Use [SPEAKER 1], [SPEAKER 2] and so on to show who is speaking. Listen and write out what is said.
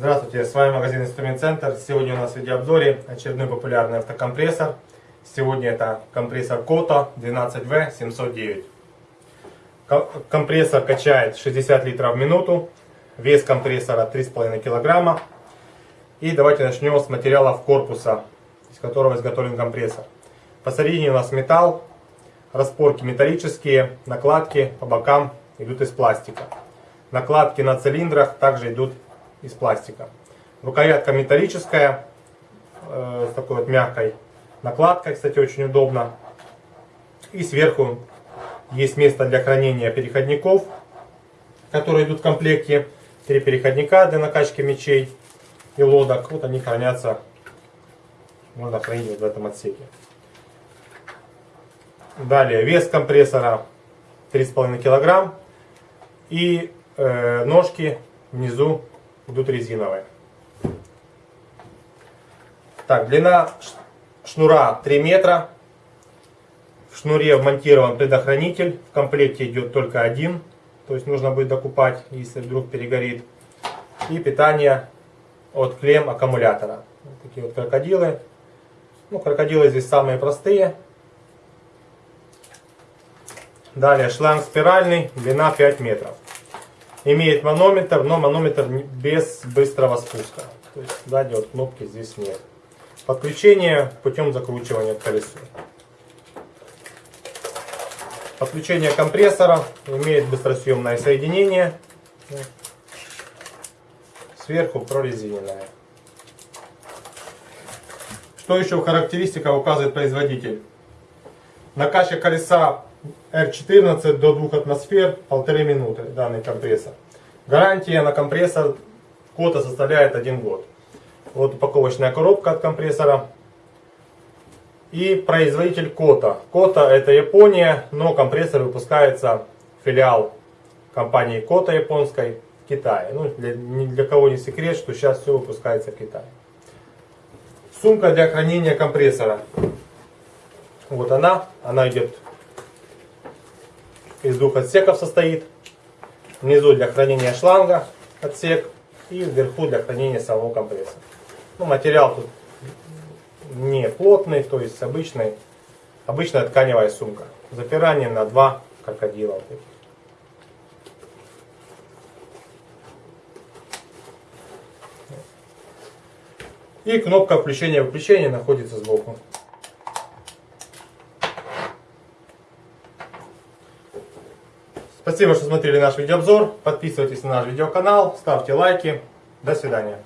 [SPEAKER 1] с вами магазин Инструмент Центр. Сегодня у нас в видеообзоре очередной популярный автокомпрессор. Сегодня это компрессор Koto 12V709. Компрессор качает 60 литров в минуту. Вес компрессора 3,5 килограмма. И давайте начнем с материалов корпуса, из которого изготовлен компрессор. Посередине у нас металл, распорки металлические, накладки по бокам идут из пластика. Накладки на цилиндрах также идут из пластика. Рукоятка металлическая, э, с такой вот мягкой накладкой, кстати, очень удобно. И сверху есть место для хранения переходников, которые идут в комплекте. Три переходника для накачки мечей и лодок. Вот они хранятся, можно хранить вот в этом отсеке. Далее, вес компрессора 3,5 килограмм. И э, ножки внизу идут резиновые. Так, длина шнура 3 метра. В шнуре вмонтирован предохранитель. В комплекте идет только один. То есть нужно будет докупать, если вдруг перегорит. И питание от клем аккумулятора. Вот такие вот крокодилы. Ну, крокодилы здесь самые простые. Далее шланг спиральный, длина 5 метров. Имеет манометр, но манометр без быстрого спуска. То есть сзади вот кнопки здесь нет. Подключение путем закручивания к колесу. Подключение компрессора имеет быстросъемное соединение. Сверху прорезиненное. Что еще в характеристиках указывает производитель? Накачка колеса R14 до 2 атмосфер, полторы минуты данный компрессор. Гарантия на компрессор кота составляет 1 год. Вот упаковочная коробка от компрессора. И производитель Кота. Кота это Япония, но компрессор выпускается филиал компании Кота японской в Китае. Ну, для, ни для кого не секрет, что сейчас все выпускается в Китае. Сумка для хранения компрессора. Вот она. Она идет из двух отсеков состоит. Внизу для хранения шланга отсек и вверху для хранения самого компрессора. Ну, материал тут не плотный, то есть обычный, обычная тканевая сумка. Запирание на два крокодила. И кнопка включения-выключения находится сбоку. Спасибо, что смотрели наш видеообзор. Подписывайтесь на наш видеоканал, ставьте лайки. До свидания.